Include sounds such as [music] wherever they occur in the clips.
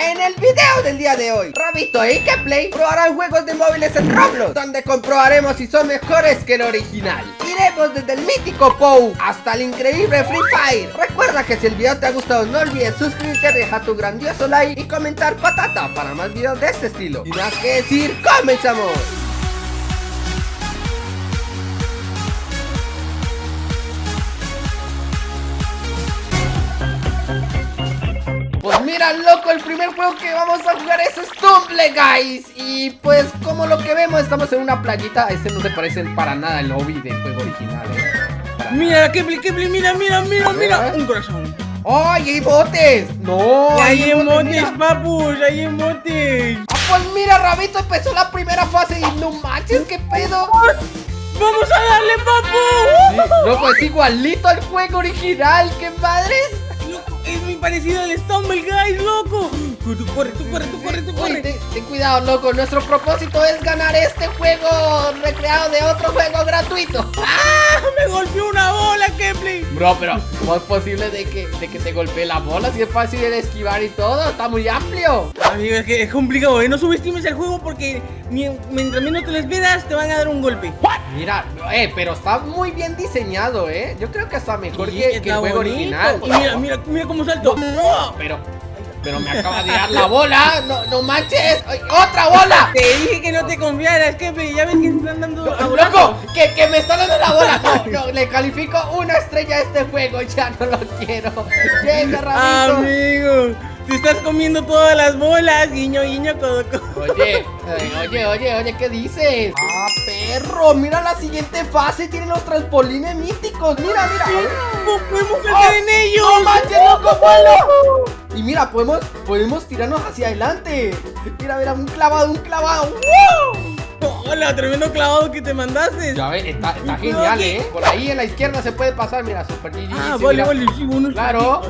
En el video del día de hoy, Rabito y Keplay probarán juegos de móviles en Roblox Donde comprobaremos si son mejores que el original. Iremos desde el mítico POU hasta el increíble Free Fire. Recuerda que si el video te ha gustado no olvides suscribirte, dejar tu grandioso like y comentar patata para más videos de este estilo. Y más que decir, ¡comenzamos! Pues mira, loco, el primer juego que vamos a jugar es Stumble, guys Y pues, como lo que vemos, estamos en una playita Este no se parece para nada al lobby del juego original, eh Mira, Kepli, Kepli, mira, mira, mira, mira Un corazón ¡Ay, hay botes! ¡No! ¡Hay emotes, papus! ¡Hay emotes! ¡Ah, pues mira, Rabito empezó la primera fase y no manches, qué pedo! ¡Vamos a darle, papu! Sí, loco, es igualito al juego original, ¡qué madres! Es muy parecido al Stumble Guys, loco. Tú corre, tú corre, tú corre, tú corre. ten, ten, cuidado, loco. Nuestro propósito es ganar este juego recreado de otro juego gratuito. [laughs] ¡Ah! Me golpeó una bola, Kepler. Bro, pero ¿cómo es posible de que, de que te golpee la bola? Si es fácil de esquivar y todo, está muy amplio. Amigo, es que es complicado, ¿eh? No subestimes el juego porque mientras menos te les veas, te van a dar un golpe. Mira, eh, pero está muy bien diseñado, ¿eh? Yo creo que está mejor sí, que, que, el juego bonito. original. Y mira, mira, mira cómo salto. No, pero pero me acaba de dar la bola. No, no manches. ¡Otra bola! Te dije que no te confiaras, que ya ves que están dando. No, ¡Loco! Que, que me está dando la bola. No, no, le califico una estrella a este juego. Ya no lo quiero. Llega, Ramito. Amigo. Te estás comiendo todas las bolas, guiño, guiño, codo, codo. Oye, oye, oye, oye, ¿qué dices? ¡Ah, perro! Mira la siguiente fase, tiene los trampolines místicos. Mira, mira. ¿Cómo podemos caer en ellos? ¡No manches, loco, vuelo! Y mira, podemos, podemos tirarnos hacia adelante. Mira, mira, un clavado, un clavado. ¡Wow! Hola, tremendo clavado que te mandaste. Ya ves, está, está genial, ¿eh? Por ahí en la izquierda se puede pasar, mira, super GG. Ah, vale, vale, sí, uno Claro.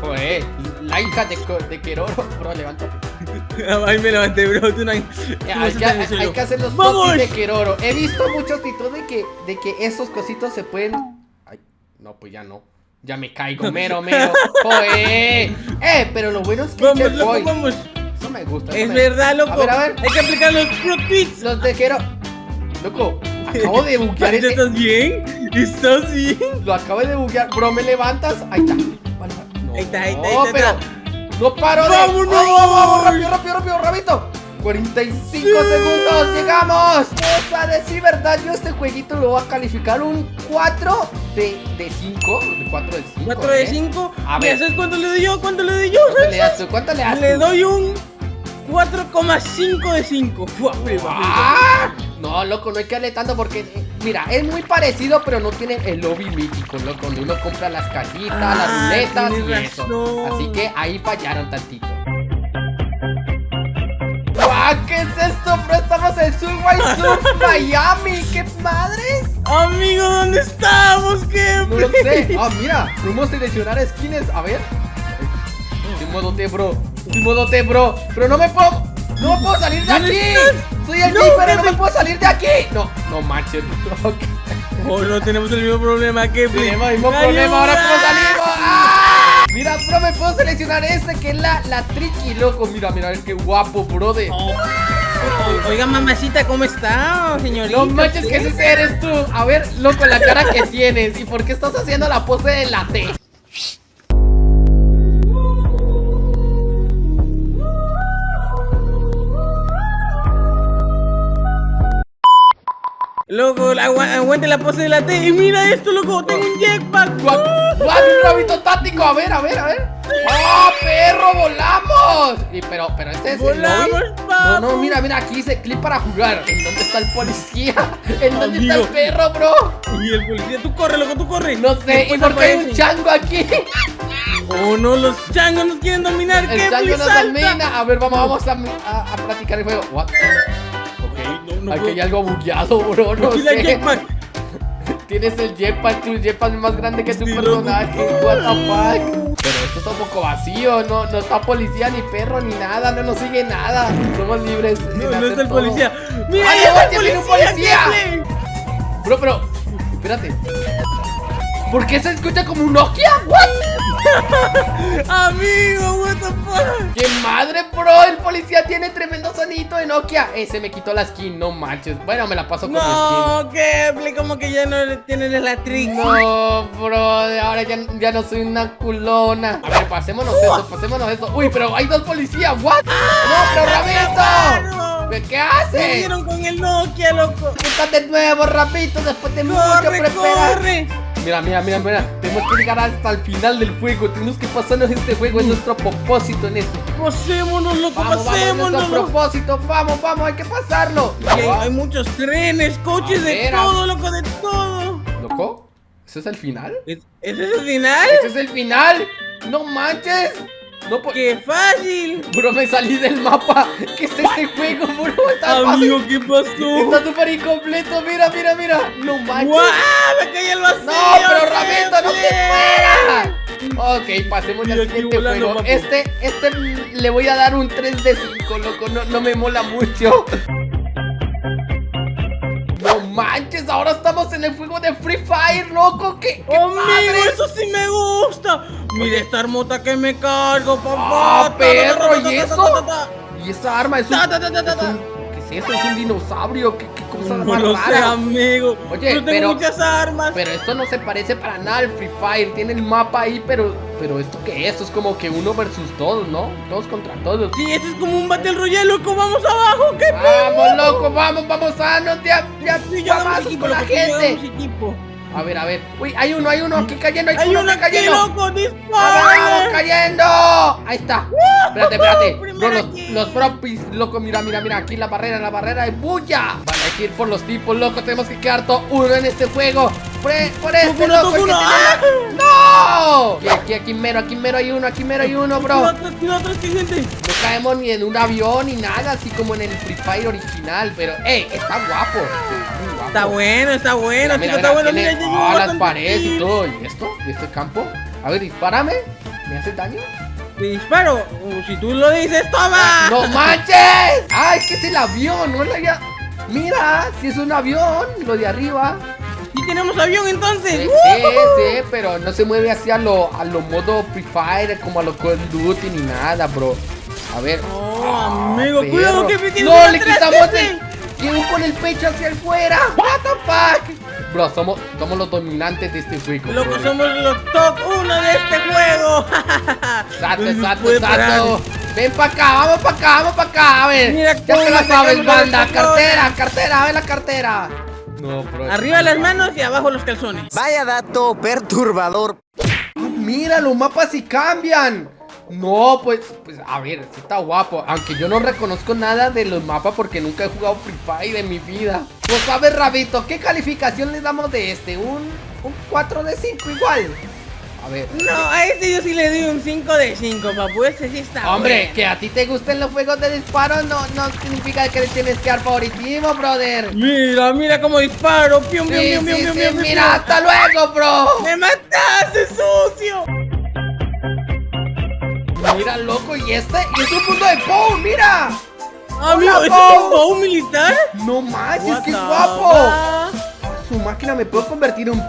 Joder, la hija de, de Keroro, bro, levántate. [laughs] Ahí me levanté, bro, tú no hay... hay, que, hay, hay, que hacer los ¡Vamos! de Keroro. He visto muchos títulos de que, de que esos cositos se pueden... Ay, no, pues ya no. Ya me caigo, [laughs] mero, mero. ¡Joder! ¡Eh! Pero lo bueno es que vamos, loco, vamos. Eso me gusta. Es me... verdad, loco. A ver, a ver. Hay que aplicar los pro tweets. Los de Keroro. Loco, acabo de buguear. [laughs] este... ¿Estás bien? ¿Estás bien? Lo acabo de buguear. Bro, ¿me levantas? Ahí está. Vale, no, ahí está, ahí está. No, pero no paro de... ¡Vámonos! ¡Vamos, vamos! ¡Rápido, rápido, rápido! 45 sí. segundos, llegamos Vamos a decir verdad, yo este jueguito lo voy a calificar un 4 de, de 5 De 4 de 5 4 de 5 A ver ¿Sabes cuánto le doy yo? ¿Cuánto le doy yo? ¿Cuánto le das tú? ¿Cuánto le das Le doy un 4,5 de 5 ¡Ah! No, loco, no hay que darle tanto porque Mira, es muy parecido, pero no tiene el lobby mítico, loco Donde uno compra las cajitas, ah, las ruletas y eso razón. Así que ahí fallaron tantito ¿Qué es esto, bro? Estamos en Surfway Surf [laughs] Miami. ¿Qué madres? Amigo, ¿dónde estamos? ¿Qué? No lo sé. [laughs] Ah, mira, podemos seleccionar skins. A ver. Estoy modo T, bro. Estoy modo T, bro. Pero no me puedo. No puedo salir de aquí. Soy el no, pero no me puedo salir de aquí. No, no manches. Okay. [laughs] Oh, no tenemos el mismo problema que Tenemos el mismo problema. Ahora cómo salimos. Mira, bro, me puedo seleccionar este que es la, la tricky, loco. Mira, mira, qué guapo, bro. De... Oh. Oiga, mamacita, ¿cómo está, señorita? No manches que ese eres tú. A ver, loco, la cara que [laughs] tienes. ¿Y por qué estás haciendo la pose de la T? Loco, agu aguante la pose de la T. Y mira esto, loco, tengo un jetpack. ¡Guau! ¡Un rabito táctico! A ver, a ver, a ver. ¡Oh, perro! ¡Volamos! Y, pero, pero este es ¡Volamos, el No, no, mira, mira, aquí dice clip para jugar. ¿En dónde está el policía? [laughs] ¿En dónde Amigo. está el perro, bro? Y el policía, tú corre, loco, tú corre. No sé, ¿y por qué hay un chango aquí? Oh, no, los changos nos quieren dominar. El ¿Qué chango nos domina. A ver, vamos, vamos a, a, a platicar el juego. What? No Aquí hay algo bugueado, bro. No sé. Tienes el jetpack, tu jetpack es más grande que tu sí, personaje. What the fuck. Pero esto está un poco vacío, no, no está policía ni perro ni nada, no nos sigue nada. Somos libres. No, no está el policía. ¡Mira, ¡Ay, el policía! un policía! Bro, pero, espérate. ¿Por qué se escucha como un Nokia? ¿What? [laughs] Amigo, what the fuck. ¡Qué madre, bro! El policía tiene tremendo sonito de Nokia. Ese me quitó la skin, no manches. Bueno, me la paso con No, que como que ya no le tienen la trick. No, bro, ahora ya, ya no soy una culona. A ver, pasémonos esto, pasémonos esto. Uy, pero hay dos policías, ¿what? no, pero Rabito. ¿Qué Se haces? dieron con el Nokia, loco. Estás de nuevo, Rabito, después de mucho Corre, preparar. corre. Mira, mira, mira, mira. Tenemos que llegar hasta el final del juego. Tenemos que pasarnos este juego. Es nuestro propósito en esto. Pasémonos, loco, Vamos, vamos, es pasémonos. nuestro propósito. Vamos, vamos, hay que pasarlo. Hay, hay muchos trenes, coches, de todo, loco, de todo. ¿Loco? ¿Ese es el final? ¿Es- ¿Ese es el final? ¡Ese es el final! ¡No manches! No po- ¡Qué fácil! Bro, me salí del mapa. ¿Qué es este juego, bro? Está Amigo, fácil. ¿qué pasó? Está súper incompleto. Mira, mira, mira. No manches. ¡Guau! ¡Me caí el vacío! No, pero Ramito, no te ¡Qué fuera. Ok, pasemos al siguiente volando, juego. papu. Este, este le voy a dar un 3 de 5, loco. No, no me mola mucho. Manches, ahora estamos en el juego de Free Fire, loco. ¿Qué, qué ¡Amigo, padre! eso sí me gusta! Mira esta armota que me cargo, papá. ¡Ah, perro! ¿Y eso? Y esa arma es un, Ta, ta, ta, ta, ta, es un- ta. ¿Qué es eso? Es un dinosaurio. ¿Qué, qué cosa No más lo sé, rara? amigo. Oye, Yo tengo pero- muchas armas. Pero esto no se parece para nada al Free Fire. Tiene el mapa ahí, pero. Pero esto qué es? Esto es como que uno versus todos, ¿no? Todos contra todos. Sí, este es como un Battle Royale, loco. ¡Vamos abajo! ¡Qué Vamos, loco, vamos, vamos a no ya, ya Sí, equipo, con la gente. A ver, a ver. Uy, hay uno, hay uno aquí cayendo, hay, ¡Hay uno uno aquí cayendo. loco! ¡Vamos, cayendo! Ahí está. Espérate, espérate. [laughs] Bro, los, los propis, loco, mira, mira, mira. Aquí la barrera, la barrera de bulla. Vale, hay que ir por los tipos, loco. Tenemos que quedar todo uno en este juego. Por, por este, uno, loco. toca el que uno. tiene la- ¡No! Aquí, aquí, aquí mero, aquí mero hay uno, aquí mero hay uno, bro. Gente. No caemos ni en un avión ni nada, así como en el Free Fire original. Pero, ey, está guapo. Está bueno, está bueno, Mira, chico, está bueno. Mira, ah, las paredes y todo. ¿Y esto? ¿Y este campo? A ver, dispárame. ¿Me hace daño? Disparo. Uh, si tú lo dices, toma. Ah, ¡No manches! ¡Ah, es que es el avión! No es la. Mira, si es un avión, lo de arriba. Y tenemos avión entonces. sí, sí, pero no se mueve así a lo, a lo modo Free Fire, como a lo Call of Duty ni nada, bro. A ver. Oh, Ah, amigo, perro. cuidado que me tienes No, le quitamos el. Tiene con el pecho hacia afuera. What the fuck. Bro, somos, somos los dominantes de este juego. Loco, bro. somos los top 1 de este juego. Exacto, puede exacto. Ven para acá, vamos para acá, vamos para acá, a ver. Mira ya te la sabes, banda. Cartera, cartera, a ver la cartera. No, bro. Arriba las manos y abajo los calzones. Vaya dato perturbador. Ah, mira, los mapas sí cambian. No, pues, pues, a ver, sí está guapo. Aunque yo no reconozco nada de los mapas porque nunca he jugado Free Fire en mi vida. Pues, a ver, Rabito, ¿qué calificación le damos de este? ¿Un, un 4 de 5 igual? A ver. No, a este yo sí le doy un 5 de 5, papu. Ese sí está Hombre, que a ti te gusten los juegos de disparo no, no significa que le tienes que dar favoritismo, brother. Mira, mira cómo disparo. Pium, Sí, pium, pium, sí, pium, sí, pium, pium, mira, pium. hasta luego, bro. ¡Me mataste, sucio! Mira, loco, ¿y este? ¿Y es un punto de Pou? ¡Mira! Amigo, Hola, ¿ese es un bow militar? ¡No manches, qué guapo! Su máquina me puedo convertir en.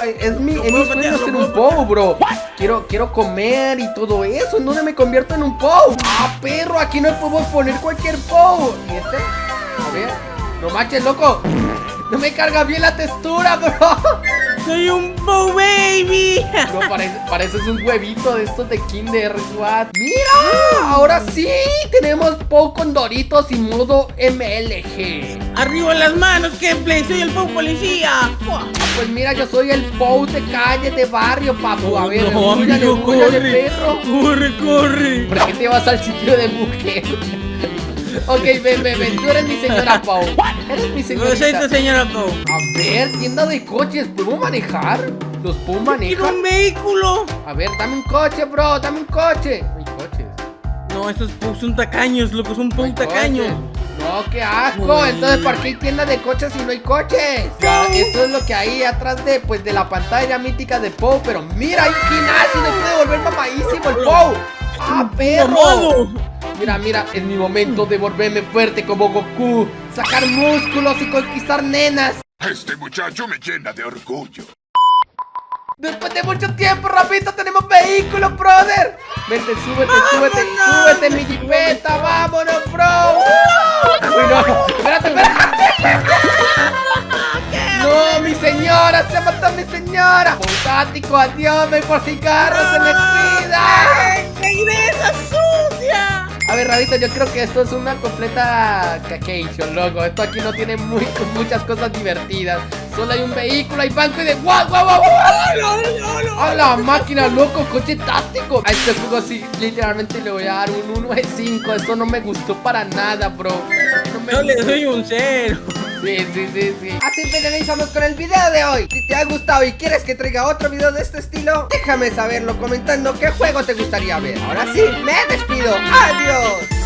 Ay, Es mi, Lo es mi sueño ser un POW, bro. Quiero, quiero comer y todo eso. ¿En dónde me convierto en un POW? ¡Ah, perro! Aquí no podemos poner cualquier POW. ¿Y este? A ver. No manches, loco. No me carga bien la textura, bro. ¡Soy un bow baby! [laughs] No, parece, pareces un huevito de estos de Kinder, what? ¡Mira! Ahora sí, tenemos POW con Doritos y modo MLG. ¡Arriba las manos, Gameplay! ¡Soy el bow policía! Ah, pues mira, yo soy el POW de calle, de barrio, papu. A ver, no, embúllale, amigo, embúllale, corre. perro. ¡Corre, corre! ¿Por qué te vas al sitio de mujer? [laughs] ok, ven, ven, ven. Tú eres mi señora Pau. Eres mi No soy señorita. tu señora Pau. A ver, tienda de coches. ¿Podemos manejar? ¿Los puedo ¡Quiero manejar? un vehículo! A ver, dame un coche, bro. Dame un coche. No hay coches. No, estos son tacaños, loco, son No coches. tacaños. No, qué asco. Uy. Entonces, ¿para qué hay tienda de coches si no hay coches? Ya, eso es lo que hay atrás de, pues, de la pantalla mítica de Pou. Pero mira, hay un gimnasio. Se puede volver mamadísimo el Pou. ¡Ah, perro! Mira, mira, es mi momento de volverme fuerte como Goku, sacar músculos y conquistar nenas. Este muchacho me llena de orgullo. Después de mucho tiempo, Rabito, tenemos vehículo, brother Vente, súbete, súbete, ¡Vámonos! súbete, mi jipeta, vámonos, bro Uy, no, espérate, espérate No, mi señora, se mató mi señora Montático, adiós, ven por cigarros, se me cuida ¡Ay, regresa sucia! A ver, Rabito, yo creo que esto es una completa cacation, loco. Esto aquí no tiene muy, [laughs] muchas cosas divertidas. Solo hay un vehículo, hay banco y de guau, guau, guau. ¡A la máquina, loco! ¡Coche táctico! A este juego sí, literalmente le voy a dar un 1 de 5. Esto no me gustó para nada, bro. No me le doy un cero. Sí, sí, sí, sí. Así finalizamos con el video de hoy. Si te ha gustado y quieres que traiga otro video de este estilo, déjame saberlo comentando qué juego te gustaría ver. Ahora sí, me despido. ¡Adiós!